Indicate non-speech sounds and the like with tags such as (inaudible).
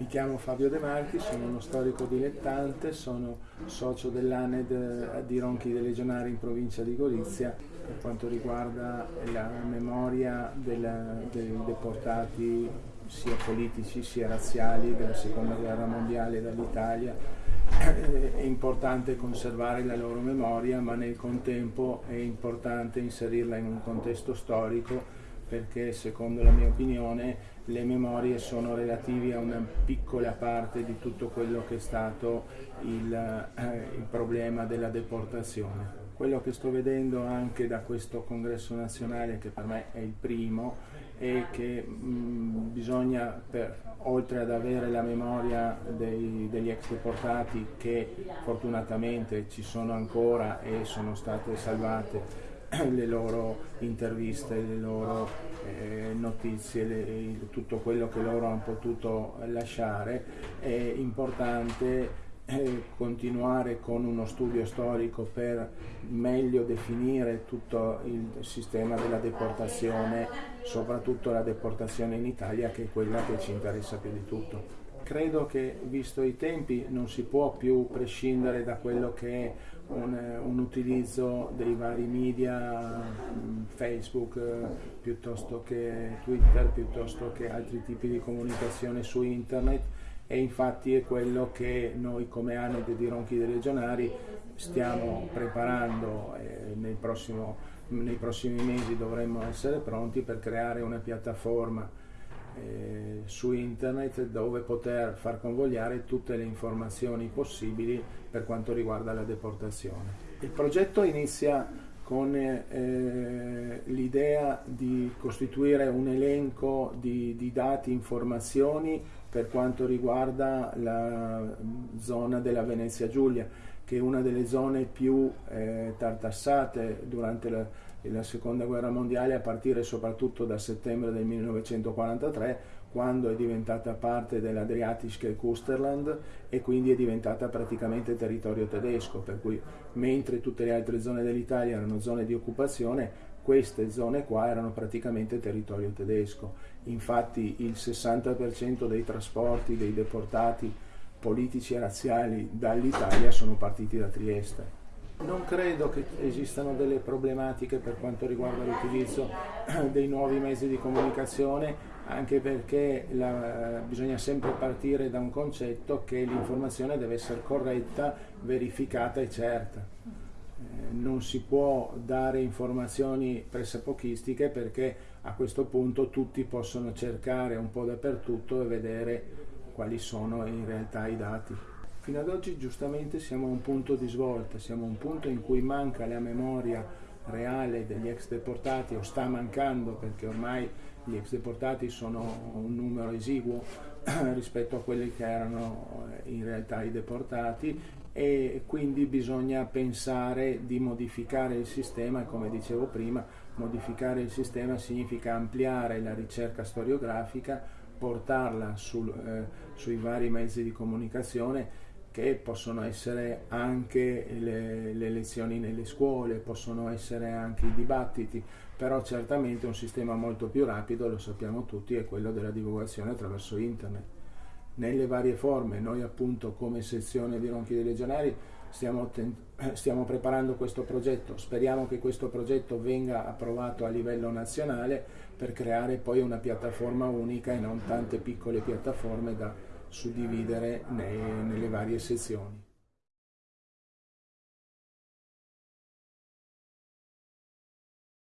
Mi chiamo Fabio De Marchi, sono uno storico dilettante, sono socio dell'ANED di Ronchi dei Legionari in provincia di Gorizia per quanto riguarda la memoria della, dei deportati sia politici sia razziali della seconda guerra mondiale dall'Italia. È importante conservare la loro memoria ma nel contempo è importante inserirla in un contesto storico perché secondo la mia opinione le memorie sono relative a una piccola parte di tutto quello che è stato il, eh, il problema della deportazione. Quello che sto vedendo anche da questo congresso nazionale, che per me è il primo, è che mh, bisogna, per, oltre ad avere la memoria dei, degli ex deportati, che fortunatamente ci sono ancora e sono state salvate (clears throat) le loro interviste, le loro eh, notizie, le, tutto quello che loro hanno potuto lasciare, è importante eh, continuare con uno studio storico per meglio definire tutto il sistema della deportazione, soprattutto la deportazione in Italia che è quella che ci interessa più di tutto credo che visto i tempi non si può più prescindere da quello che è un, un utilizzo dei vari media, mm, Facebook eh, piuttosto che Twitter, piuttosto che altri tipi di comunicazione su internet. E infatti è quello che noi come ANED di Ronchi dei Legionari stiamo preparando e nel prossimo, nei prossimi mesi dovremmo essere pronti per creare una piattaforma eh, su internet dove poter far convogliare tutte le informazioni possibili per quanto riguarda la deportazione. Il progetto inizia con eh, l'idea di costituire un elenco di, di dati, informazioni per quanto riguarda la zona della Venezia Giulia, che è una delle zone più eh, tartassate durante la, la seconda guerra mondiale a partire soprattutto da settembre del 1943 quando è diventata parte dell'Adriatische Kusterland e quindi è diventata praticamente territorio tedesco, per cui mentre tutte le altre zone dell'Italia erano zone di occupazione, queste zone qua erano praticamente territorio tedesco. Infatti il 60% dei trasporti dei deportati politici e razziali dall'Italia sono partiti da Trieste. Non credo che esistano delle problematiche per quanto riguarda l'utilizzo (clears throat) dei nuovi mezzi di comunicazione, anche perché la, bisogna sempre partire da un concetto che l'informazione deve essere corretta, verificata e certa. Eh, non si può dare informazioni pressapochistiche perché a questo punto tutti possono cercare un po' dappertutto e vedere quali sono in realtà i dati. Fino ad oggi giustamente siamo a un punto di svolta, siamo a un punto in cui manca la memoria reale degli ex deportati o sta mancando perché ormai gli ex deportati sono un numero esiguo (clears throat) rispetto a quelli che erano eh, in realtà i deportati e quindi bisogna pensare di modificare il sistema e come dicevo prima. Modificare il sistema significa ampliare la ricerca storiografica portarla sul, eh, sui vari mezzi di comunicazione che possono essere anche le, le, lezioni nelle scuole, possono essere anche i dibattiti, però certamente un sistema molto più rapido, lo sappiamo tutti, è quello della divulgazione attraverso internet. Nelle varie forme, noi appunto come sezione di Ronchi dei Legionari stiamo, stiamo preparando questo progetto, speriamo che questo progetto venga approvato a livello nazionale per creare poi una piattaforma unica e non tante piccole piattaforme da suddividere nei, nelle varie sezioni.